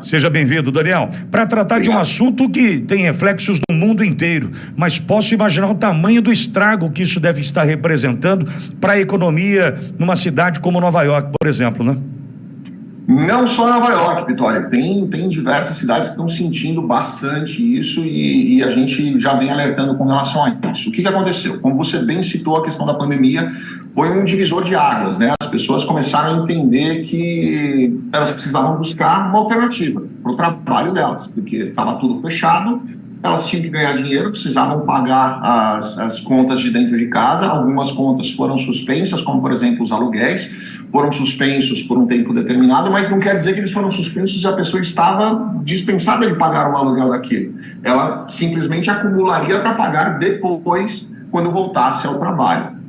Seja bem-vindo, Daniel. Para tratar Obrigado. de um assunto que tem reflexos no mundo inteiro, mas posso imaginar o tamanho do estrago que isso deve estar representando para a economia numa cidade como Nova York, por exemplo, né? Não só Nova York, Vitória, tem, tem diversas cidades que estão sentindo bastante isso e, e, a gente já vem alertando com relação a isso. O que, que aconteceu? Como você bem citou a questão da pandemia, foi um divisor de águas, né? As pessoas começaram a entender que elas precisavam buscar uma alternativa para o trabalho delas, porque estava tudo fechado, elas tinham que ganhar dinheiro, precisavam pagar as, as contas de dentro de casa, algumas contas foram suspensas, como por exemplo os aluguéis, foram suspensos por um tempo determinado, mas não quer dizer que eles foram suspensos e a pessoa estava dispensada de pagar o aluguel daquilo. Ela simplesmente acumularia para pagar depois, quando voltasse ao trabalho.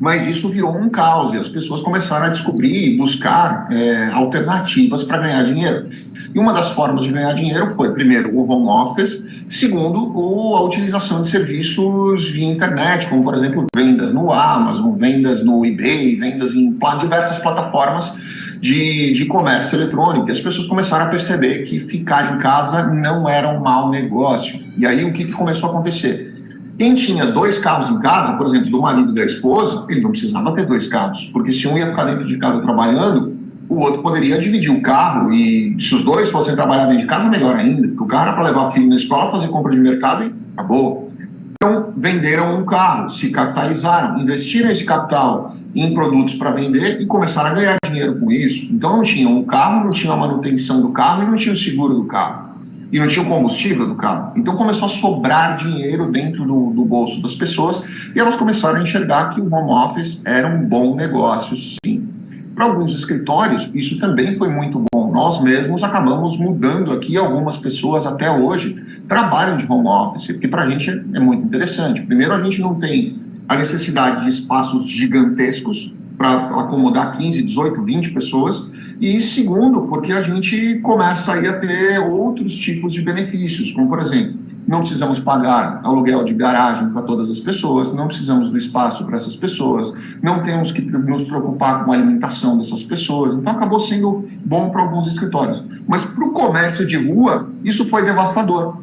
Mas isso virou um caos e as pessoas começaram a descobrir e buscar é, alternativas para ganhar dinheiro. E uma das formas de ganhar dinheiro foi, primeiro, o home office, segundo, o, a utilização de serviços via internet, como, por exemplo, vendas no Amazon, vendas no eBay, vendas em diversas plataformas de, de comércio eletrônico. E as pessoas começaram a perceber que ficar em casa não era um mau negócio. E aí, o que, que começou a acontecer? Quem tinha dois carros em casa, por exemplo, do marido e da esposa, ele não precisava ter dois carros, porque se um ia ficar dentro de casa trabalhando, o outro poderia dividir o carro e se os dois fossem trabalhar dentro de casa, melhor ainda, porque o carro era para levar filho na escola, fazer compra de mercado e acabou. Então, venderam um carro, se capitalizaram, investiram esse capital em produtos para vender e começaram a ganhar dinheiro com isso. Então, não tinham o carro, não tinha a manutenção do carro e não tinha o seguro do carro. E não tinha o combustível do carro. Então, começou a sobrar dinheiro dentro do, do bolso das pessoas e elas começaram a enxergar que o home office era um bom negócio, sim. Para alguns escritórios, isso também foi muito bom. Nós mesmos acabamos mudando aqui, algumas pessoas até hoje trabalham de home office, porque para a gente é muito interessante. Primeiro, a gente não tem a necessidade de espaços gigantescos para acomodar 15, 18, 20 pessoas, e segundo, porque a gente começa aí a ter outros tipos de benefícios, como por exemplo, não precisamos pagar aluguel de garagem para todas as pessoas, não precisamos do espaço para essas pessoas, não temos que nos preocupar com a alimentação dessas pessoas. Então, acabou sendo bom para alguns escritórios. Mas para o comércio de rua, isso foi devastador.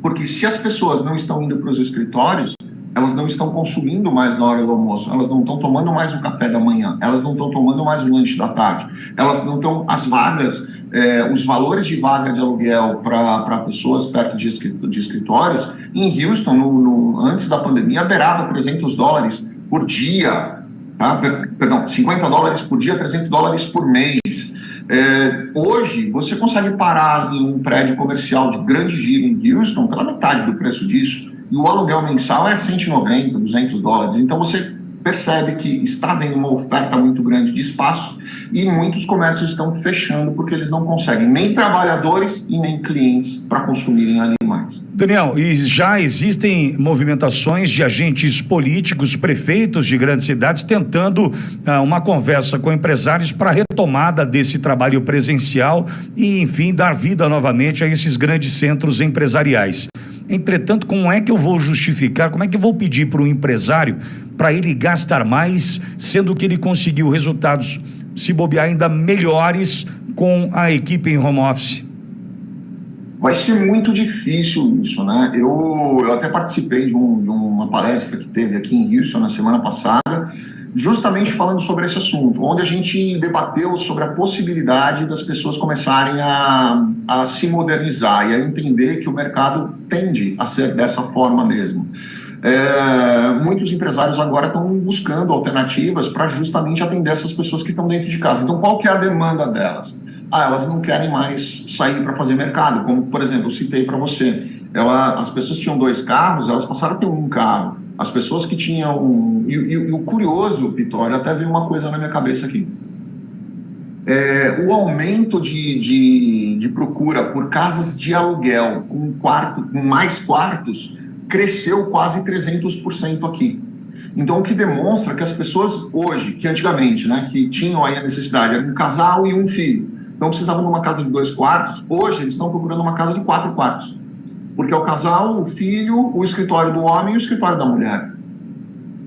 Porque se as pessoas não estão indo para os escritórios, elas não estão consumindo mais na hora do almoço, elas não estão tomando mais o café da manhã, elas não estão tomando mais o lanche da tarde, elas não estão, as vagas é, os valores de vaga de aluguel para pessoas perto de, de escritórios, em Houston, no, no, antes da pandemia, beirava 300 dólares por dia, tá? perdão, 50 dólares por dia, 300 dólares por mês. É, hoje, você consegue parar em um prédio comercial de grande giro em Houston pela metade do preço disso, e o aluguel mensal é 190, 200 dólares. Então, você percebe que está havendo uma oferta muito grande de espaço e muitos comércios estão fechando porque eles não conseguem nem trabalhadores e nem clientes para consumirem animais. Daniel, e já existem movimentações de agentes políticos, prefeitos de grandes cidades tentando ah, uma conversa com empresários para retomada desse trabalho presencial e, enfim, dar vida novamente a esses grandes centros empresariais. Entretanto, como é que eu vou justificar, como é que eu vou pedir para o empresário para ele gastar mais, sendo que ele conseguiu resultados, se bobear, ainda melhores com a equipe em home office? Vai ser muito difícil isso, né? Eu, eu até participei de, um, de uma palestra que teve aqui em Houston na semana passada, justamente falando sobre esse assunto, onde a gente debateu sobre a possibilidade das pessoas começarem a, a se modernizar e a entender que o mercado tende a ser dessa forma mesmo é, muitos empresários agora estão buscando alternativas para justamente atender essas pessoas que estão dentro de casa. Então, qual que é a demanda delas? Ah, elas não querem mais sair para fazer mercado, como, por exemplo, citei para você, ela, as pessoas tinham dois carros, elas passaram a ter um carro. As pessoas que tinham... Um, e, e, e o curioso, Pitório, até veio uma coisa na minha cabeça aqui. É, o aumento de, de, de, procura por casas de aluguel com, quarto, com mais quartos cresceu quase 300% aqui. Então, o que demonstra que as pessoas hoje, que antigamente, né, que tinham aí a necessidade, era um casal e um filho, não precisavam de uma casa de dois quartos, hoje eles estão procurando uma casa de quatro quartos. Porque é o casal, o filho, o escritório do homem e o escritório da mulher.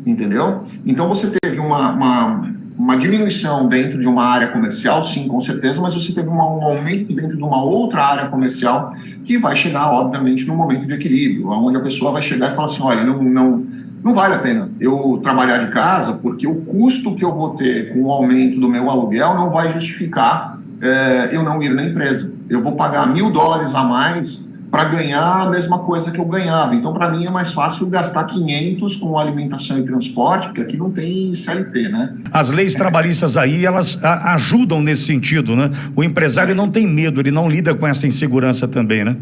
Entendeu? Então, você teve uma, uma uma diminuição dentro de uma área comercial, sim, com certeza, mas você teve um aumento dentro de uma outra área comercial que vai chegar, obviamente, num momento de equilíbrio, onde a pessoa vai chegar e falar assim, olha, não, não, não vale a pena eu trabalhar de casa, porque o custo que eu vou ter com o aumento do meu aluguel não vai justificar é, eu não ir na empresa. Eu vou pagar mil dólares a mais para ganhar a mesma coisa que eu ganhava. Então, para mim, é mais fácil gastar 500 com alimentação e transporte, porque aqui não tem CLT, né? As leis trabalhistas aí, elas ajudam nesse sentido, né? O empresário não tem medo, ele não lida com essa insegurança também, né?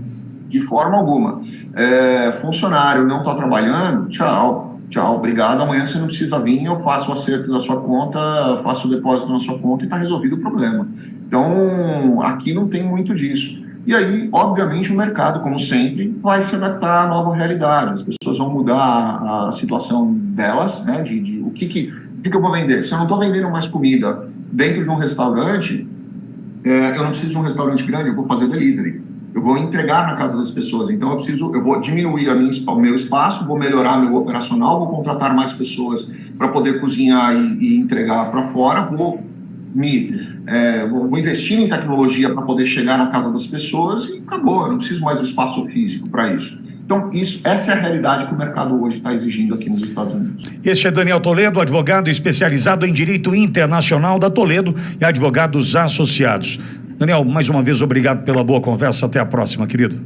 De forma alguma. É, funcionário não está trabalhando, tchau. Tchau, obrigado. Amanhã você não precisa vir, eu faço o acerto da sua conta, faço o depósito na sua conta e está resolvido o problema. Então, aqui não tem muito disso. E aí, obviamente, o mercado, como sempre, vai se adaptar à nova realidade. As pessoas vão mudar a situação delas, né? De, de o que, que, que, que eu vou vender? Se eu não estou vendendo mais comida dentro de um restaurante, é, eu não preciso de um restaurante grande, eu vou fazer delivery. Eu vou entregar na casa das pessoas. Então, eu preciso, eu vou diminuir a minha, o meu espaço, vou melhorar meu operacional, vou contratar mais pessoas para poder cozinhar e, e entregar para fora, vou me é, vou investir em tecnologia para poder chegar na casa das pessoas e acabou, eu não preciso mais do espaço físico para isso. Então, isso, essa é a realidade que o mercado hoje está exigindo aqui nos Estados Unidos. Este é Daniel Toledo, advogado especializado em Direito Internacional da Toledo e advogados associados. Daniel, mais uma vez, obrigado pela boa conversa. Até a próxima, querido.